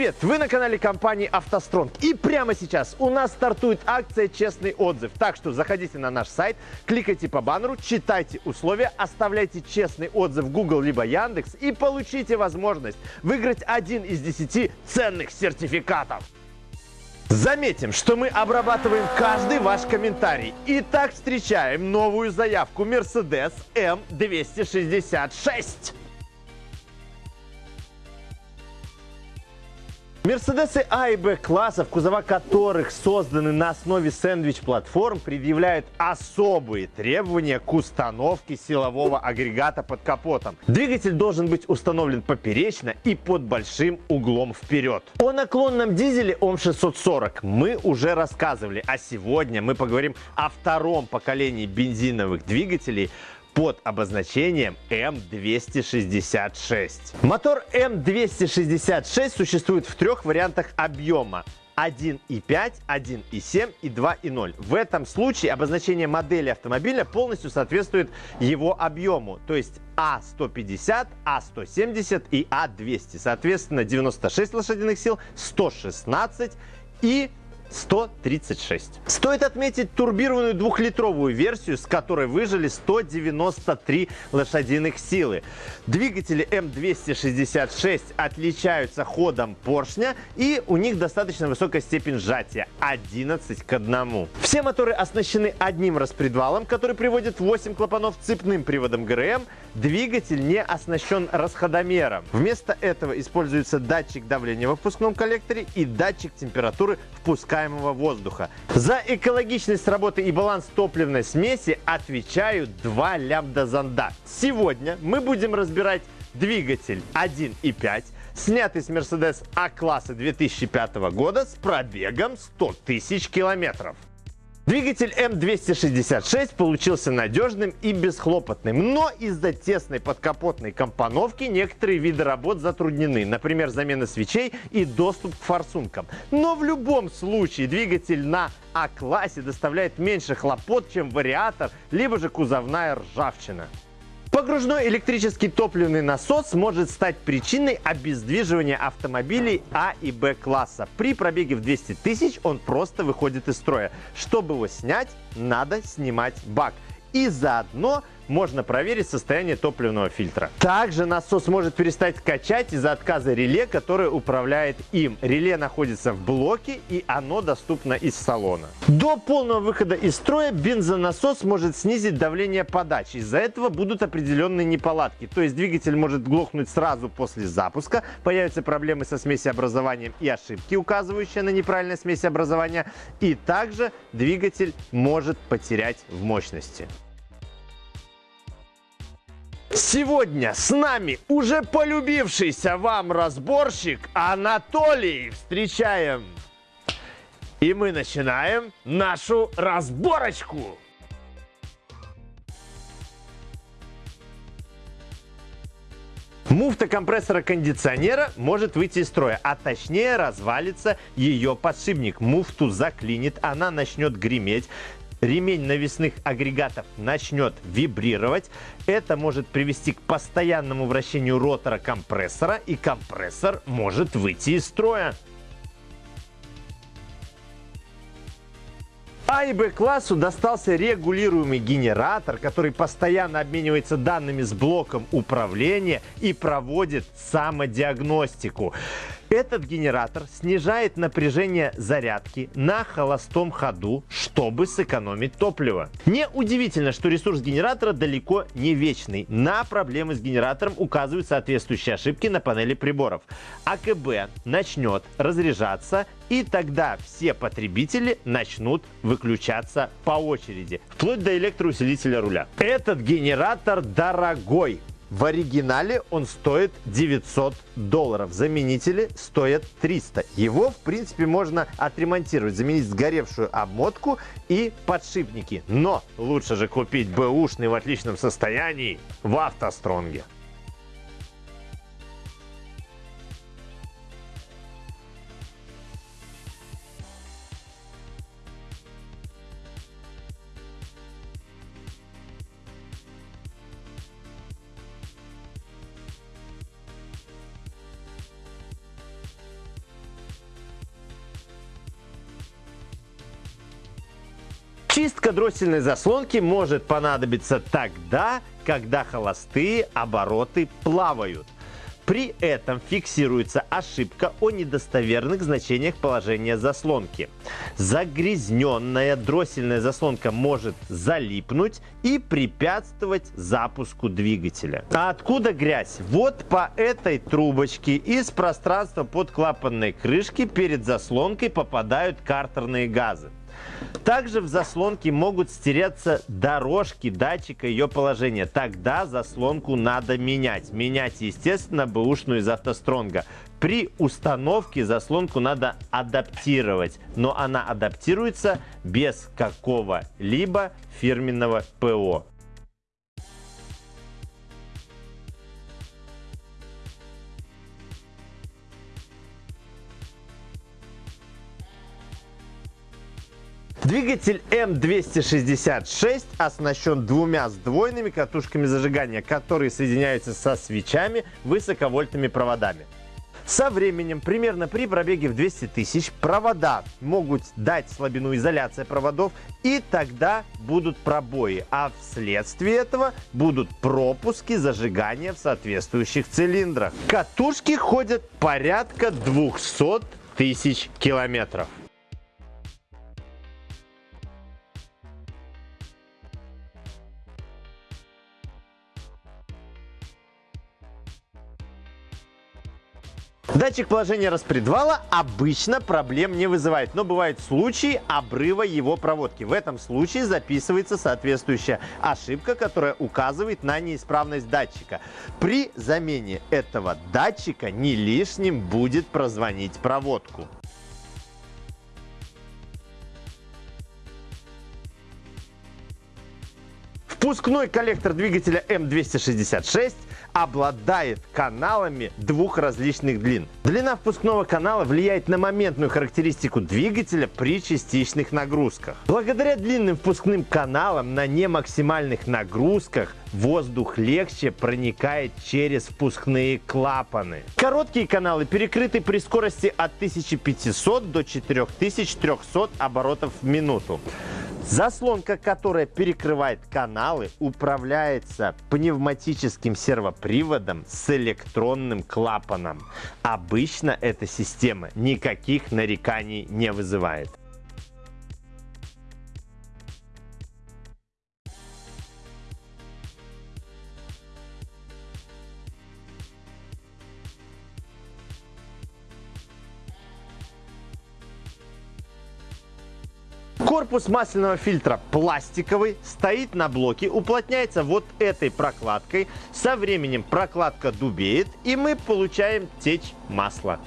Привет! Вы на канале компании «АвтоСтронг». И прямо сейчас у нас стартует акция «Честный отзыв». Так что заходите на наш сайт, кликайте по баннеру, читайте условия, оставляйте честный отзыв в Google либо Яндекс и получите возможность выиграть один из десяти ценных сертификатов. Заметим, что мы обрабатываем каждый ваш комментарий. Итак, встречаем новую заявку Mercedes M266. Мерседесы А и Б классов, кузова которых созданы на основе сэндвич-платформ, предъявляют особые требования к установке силового агрегата под капотом. Двигатель должен быть установлен поперечно и под большим углом вперед. О наклонном дизеле ОМ640 мы уже рассказывали, а сегодня мы поговорим о втором поколении бензиновых двигателей, под обозначением М266. Мотор М266 существует в трех вариантах объема. 1.5, 1.7 и 2.0. В этом случае обозначение модели автомобиля полностью соответствует его объему, то есть А150, А170 и А200. Соответственно, 96 лошадиных сил, 116 и 136. Стоит отметить турбированную двухлитровую версию, с которой выжили 193 лошадиных силы. Двигатели М266 отличаются ходом поршня и у них достаточно высокая степень сжатия 11 к 1. Все моторы оснащены одним распредвалом, который приводит 8 клапанов цепным приводом ГРМ. Двигатель не оснащен расходомером. Вместо этого используется датчик давления во впускном коллекторе и датчик температуры впускаемого воздуха. За экологичность работы и баланс топливной смеси отвечают два лямбда-зонда. Сегодня мы будем разбирать двигатель 1.5, снятый с Mercedes А-класса 2005 года с пробегом 100 тысяч километров. Двигатель М266 получился надежным и бесхлопотным, но из-за тесной подкапотной компоновки некоторые виды работ затруднены, например, замена свечей и доступ к форсункам. Но в любом случае двигатель на А-классе доставляет меньше хлопот, чем вариатор, либо же кузовная ржавчина. Погружной электрический топливный насос может стать причиной обездвиживания автомобилей А и Б класса. При пробеге в 200 тысяч он просто выходит из строя. Чтобы его снять, надо снимать бак. И заодно можно проверить состояние топливного фильтра. Также насос может перестать качать из-за отказа реле, которое управляет им. Реле находится в блоке и оно доступно из салона. До полного выхода из строя бензонасос может снизить давление подачи. Из-за этого будут определенные неполадки. То есть двигатель может глохнуть сразу после запуска, появятся проблемы со смесеобразованием и ошибки, указывающие на неправильное смесеобразование. И также двигатель может потерять в мощности. Сегодня с нами уже полюбившийся вам разборщик Анатолий. Встречаем! И мы начинаем нашу разборочку. Муфта компрессора кондиционера может выйти из строя, а точнее развалится ее подшипник. Муфту заклинит, она начнет греметь ремень навесных агрегатов начнет вибрировать. Это может привести к постоянному вращению ротора компрессора, и компрессор может выйти из строя. А и Б классу достался регулируемый генератор, который постоянно обменивается данными с блоком управления и проводит самодиагностику. Этот генератор снижает напряжение зарядки на холостом ходу, чтобы сэкономить топливо. Неудивительно, что ресурс генератора далеко не вечный. На проблемы с генератором указывают соответствующие ошибки на панели приборов. АКБ начнет разряжаться и тогда все потребители начнут выключаться по очереди, вплоть до электроусилителя руля. Этот генератор дорогой, в оригинале он стоит 900 долларов. Заменители стоят 300. Его, в принципе, можно отремонтировать, заменить сгоревшую обмотку и подшипники. Но лучше же купить бэушный в отличном состоянии в автостронге. Чистка дроссельной заслонки может понадобиться тогда, когда холостые обороты плавают. При этом фиксируется ошибка о недостоверных значениях положения заслонки. Загрязненная дроссельная заслонка может залипнуть и препятствовать запуску двигателя. А откуда грязь? Вот по этой трубочке из пространства под клапанной крышки перед заслонкой попадают картерные газы. Также в заслонке могут стереться дорожки датчика ее положения. Тогда заслонку надо менять. Менять, естественно, бэушную из автостронга. При установке заслонку надо адаптировать, но она адаптируется без какого-либо фирменного ПО. Двигатель М266 оснащен двумя сдвоенными катушками зажигания, которые соединяются со свечами высоковольтными проводами. Со временем, примерно при пробеге в 200 тысяч, провода могут дать слабину изоляции проводов, и тогда будут пробои, а вследствие этого будут пропуски зажигания в соответствующих цилиндрах. Катушки ходят порядка 200 тысяч километров. Датчик положения распредвала обычно проблем не вызывает, но бывают случаи обрыва его проводки. В этом случае записывается соответствующая ошибка, которая указывает на неисправность датчика. При замене этого датчика не лишним будет прозвонить проводку. Впускной коллектор двигателя М266 обладает каналами двух различных длин. Длина впускного канала влияет на моментную характеристику двигателя при частичных нагрузках. Благодаря длинным впускным каналам на немаксимальных нагрузках воздух легче проникает через впускные клапаны. Короткие каналы перекрыты при скорости от 1500 до 4300 оборотов в минуту. Заслонка, которая перекрывает каналы, управляется пневматическим сервоприводом с электронным клапаном. Обычно эта система никаких нареканий не вызывает. Корпус масляного фильтра пластиковый, стоит на блоке, уплотняется вот этой прокладкой. Со временем прокладка дубеет, и мы получаем течь масла.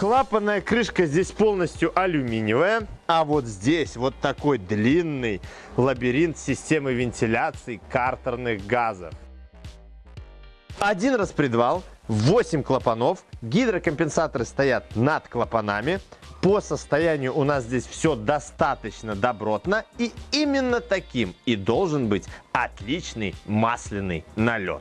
Клапанная крышка здесь полностью алюминиевая, а вот здесь вот такой длинный лабиринт системы вентиляции картерных газов. Один распредвал, 8 клапанов, гидрокомпенсаторы стоят над клапанами. По состоянию у нас здесь все достаточно добротно и именно таким и должен быть отличный масляный налет.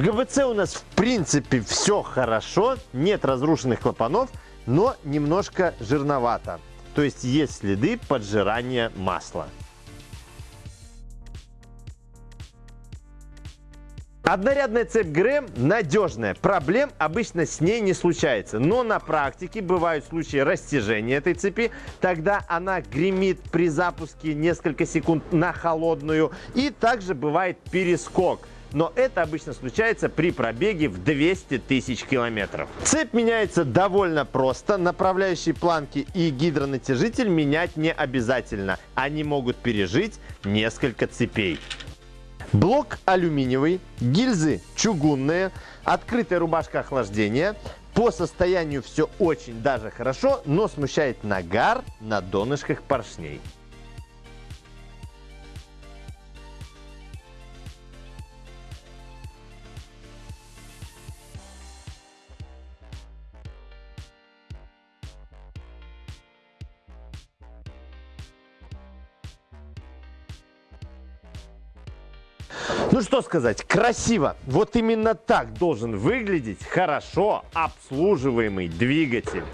В ГБЦ у нас в принципе все хорошо, нет разрушенных клапанов, но немножко жирновато. То есть есть следы поджирания масла. Однорядная цепь ГРМ надежная, проблем обычно с ней не случается, но на практике бывают случаи растяжения этой цепи, тогда она гремит при запуске несколько секунд на холодную. И также бывает перескок но это обычно случается при пробеге в 200 тысяч километров. Цепь меняется довольно просто. Направляющие планки и гидронатяжитель менять не обязательно. Они могут пережить несколько цепей. Блок алюминиевый, гильзы чугунные, открытая рубашка охлаждения. По состоянию все очень даже хорошо, но смущает нагар на донышках поршней. Сказать, красиво. Вот именно так должен выглядеть хорошо обслуживаемый двигатель.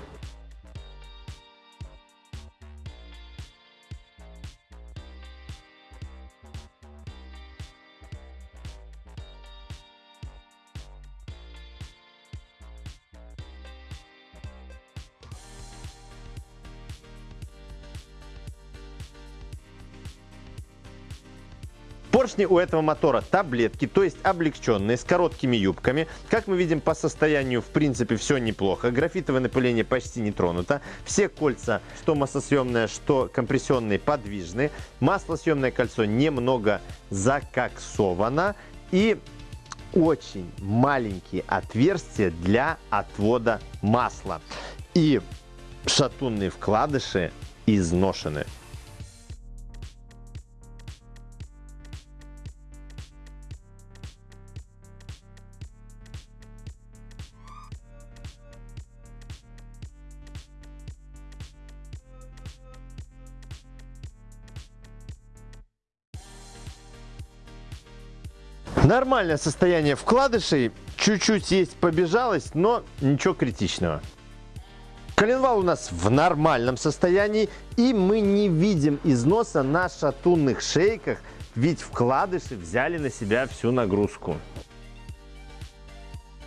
Поршни у этого мотора таблетки, то есть облегченные, с короткими юбками. Как мы видим по состоянию, в принципе, все неплохо. Графитовое напыление почти не тронуто. Все кольца, что маслосъемное, что компрессионные, подвижны. Маслосъемное кольцо немного закоксовано. И очень маленькие отверстия для отвода масла. И шатунные вкладыши изношены. Нормальное состояние вкладышей. Чуть-чуть есть побежалость, но ничего критичного. Коленвал у нас в нормальном состоянии, и мы не видим износа на шатунных шейках, ведь вкладыши взяли на себя всю нагрузку.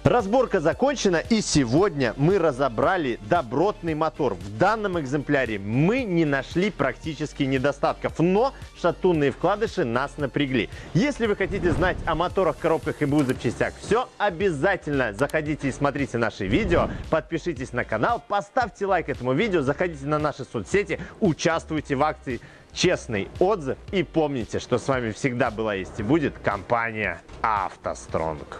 Разборка закончена и сегодня мы разобрали добротный мотор. В данном экземпляре мы не нашли практически недостатков, но шатунные вкладыши нас напрягли. Если вы хотите знать о моторах, коробках и БУ запчастях все, обязательно заходите и смотрите наши видео, подпишитесь на канал, поставьте лайк этому видео, заходите на наши соцсети, участвуйте в акции честный отзыв и помните, что с вами всегда была есть и будет компания «АвтоСтронг».